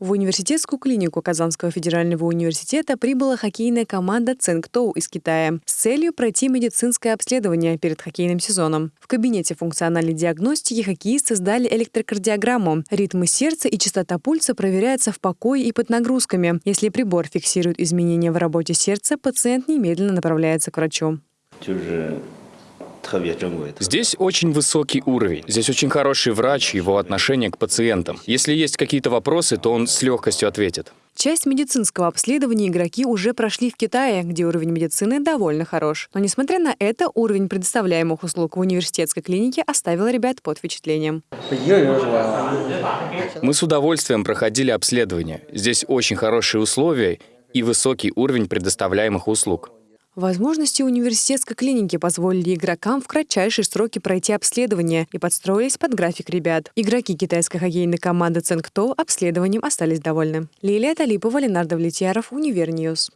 В университетскую клинику Казанского федерального университета прибыла хоккейная команда Цингтоу из Китая с целью пройти медицинское обследование перед хоккейным сезоном. В кабинете функциональной диагностики хоккеисты сдали электрокардиограмму. Ритмы сердца и частота пульса проверяются в покое и под нагрузками. Если прибор фиксирует изменения в работе сердца, пациент немедленно направляется к врачу. Здесь очень высокий уровень. Здесь очень хороший врач, его отношение к пациентам. Если есть какие-то вопросы, то он с легкостью ответит. Часть медицинского обследования игроки уже прошли в Китае, где уровень медицины довольно хорош. Но, несмотря на это, уровень предоставляемых услуг в университетской клинике оставил ребят под впечатлением. Мы с удовольствием проходили обследование. Здесь очень хорошие условия и высокий уровень предоставляемых услуг. Возможности университетской клиники позволили игрокам в кратчайшие сроки пройти обследование и подстроились под график ребят. Игроки китайской хоккейной команды «Ценг Тоу» обследованием остались довольны. Лилия Талипова, Ленар Давлетьяров, Универ News.